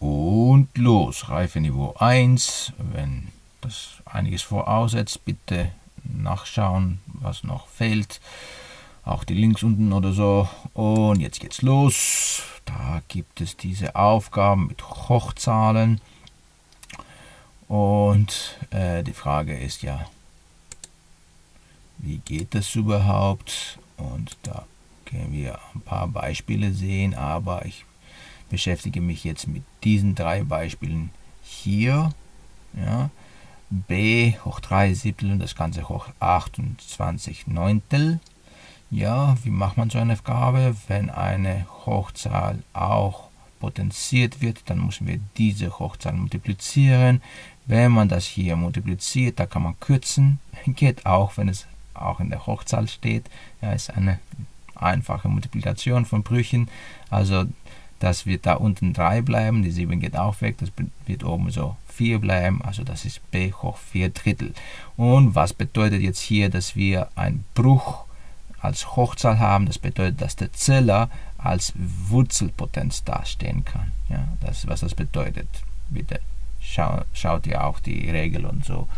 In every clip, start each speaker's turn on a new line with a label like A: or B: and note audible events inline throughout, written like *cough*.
A: Und los, Reifeniveau 1. Wenn das einiges voraussetzt, bitte nachschauen, was noch fehlt. Auch die Links unten oder so. Und jetzt geht's los. Da gibt es diese Aufgaben mit Hochzahlen. Und äh, die Frage ist ja, wie geht das überhaupt? Und da können wir ein paar Beispiele sehen, aber ich beschäftige mich jetzt mit diesen drei Beispielen hier. Ja, b hoch 3 Siebtel und das Ganze hoch 28 Neuntel. Ja, wie macht man so eine Aufgabe? Wenn eine Hochzahl auch potenziert wird, dann müssen wir diese Hochzahl multiplizieren. Wenn man das hier multipliziert, da kann man kürzen. *laughs* Geht auch, wenn es auch in der Hochzahl steht. Ja, ist eine einfache Multiplikation von Brüchen. Also das wird da unten 3 bleiben, die 7 geht auch weg, das wird oben so 4 bleiben, also das ist b hoch 4 Drittel. Und was bedeutet jetzt hier, dass wir einen Bruch als Hochzahl haben? Das bedeutet, dass der Zeller als Wurzelpotenz dastehen kann. Ja, das ist, was das bedeutet. Bitte schau, schaut ihr auch die Regel und so.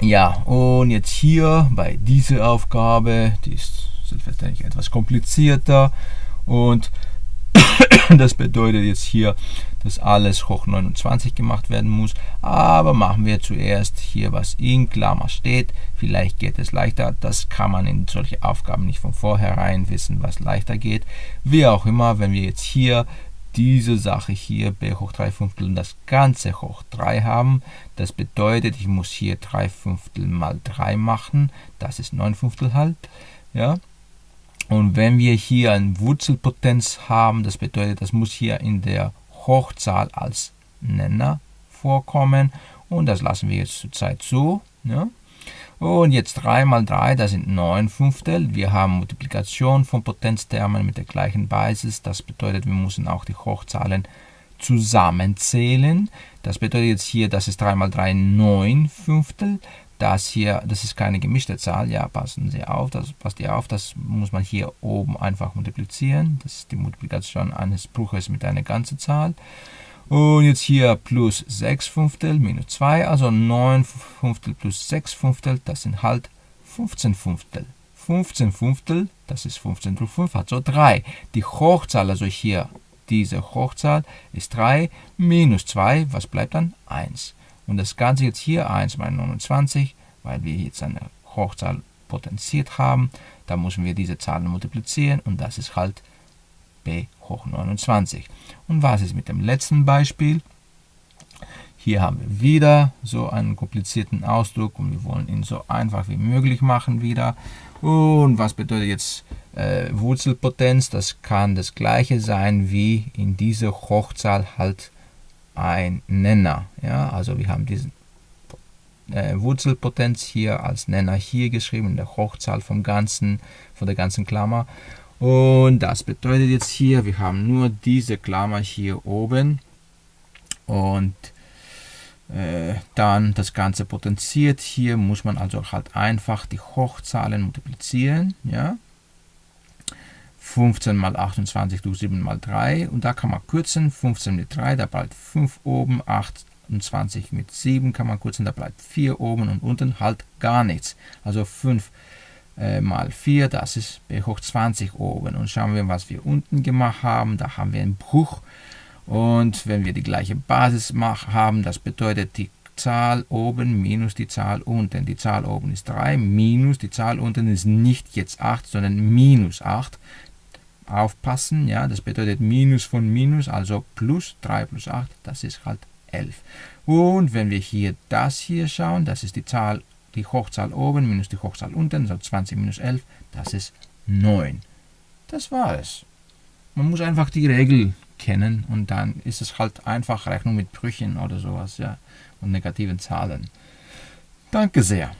A: Ja, und jetzt hier bei dieser Aufgabe, die ist selbstverständlich etwas komplizierter und *laughs* das bedeutet jetzt hier, dass alles hoch 29 gemacht werden muss. Aber machen wir zuerst hier, was in Klammer steht. Vielleicht geht es leichter. Das kann man in solche Aufgaben nicht von vornherein wissen, was leichter geht. Wie auch immer, wenn wir jetzt hier diese Sache hier b hoch 3 Fünftel und das Ganze hoch 3 haben. Das bedeutet, ich muss hier 3 Fünftel mal 3 machen. Das ist 9 Fünftel halt. Ja, und wenn wir hier eine Wurzelpotenz haben, das bedeutet, das muss hier in der Hochzahl als Nenner vorkommen. Und das lassen wir jetzt zurzeit so. Ja. Und jetzt 3 mal 3, das sind 9 Fünftel. Wir haben Multiplikation von Potenztermen mit der gleichen Basis. Das bedeutet, wir müssen auch die Hochzahlen zusammenzählen. Das bedeutet jetzt hier, das ist 3 mal 3, 9 Fünftel. Das hier, das ist keine gemischte Zahl, ja, passen Sie auf, das passt ihr auf, das muss man hier oben einfach multiplizieren. Das ist die Multiplikation eines Bruches mit einer ganzen Zahl. Und jetzt hier plus 6 Fünftel minus 2, also 9 Fünftel plus 6 Fünftel, das sind halt 15 Fünftel. 15 Fünftel, das ist 15 durch 5, hat so 3. Die Hochzahl, also hier diese Hochzahl, ist 3 minus 2, was bleibt dann? 1. Und das Ganze jetzt hier 1 mal 29, weil wir jetzt eine Hochzahl potenziert haben. Da müssen wir diese Zahlen multiplizieren und das ist halt b hoch 29. Und was ist mit dem letzten Beispiel? Hier haben wir wieder so einen komplizierten Ausdruck und wir wollen ihn so einfach wie möglich machen wieder. Und was bedeutet jetzt äh, Wurzelpotenz? Das kann das gleiche sein wie in dieser Hochzahl halt ein Nenner. Ja? Also wir haben diese äh, Wurzelpotenz hier als Nenner hier geschrieben, in der Hochzahl vom ganzen, von der ganzen Klammer. Und das bedeutet jetzt hier, wir haben nur diese Klammer hier oben und äh, dann das Ganze potenziert. Hier muss man also halt einfach die Hochzahlen multiplizieren. Ja? 15 mal 28 durch 7 mal 3 und da kann man kürzen, 15 mit 3, da bleibt 5 oben, 28 mit 7 kann man kürzen, da bleibt 4 oben und unten halt gar nichts. Also 5 äh, mal 4, das ist b hoch 20 oben. Und schauen wir, was wir unten gemacht haben, da haben wir einen Bruch. Und wenn wir die gleiche Basis haben, das bedeutet die Zahl oben minus die Zahl unten. Die Zahl oben ist 3, minus die Zahl unten ist nicht jetzt 8, sondern minus 8 aufpassen, ja, das bedeutet Minus von Minus, also plus 3 plus 8, das ist halt 11. Und wenn wir hier das hier schauen, das ist die Zahl, die Hochzahl oben minus die Hochzahl unten, also 20 minus 11, das ist 9. Das war es. Man muss einfach die Regel kennen und dann ist es halt einfach Rechnung mit Brüchen oder sowas, ja, und negativen Zahlen. Danke sehr.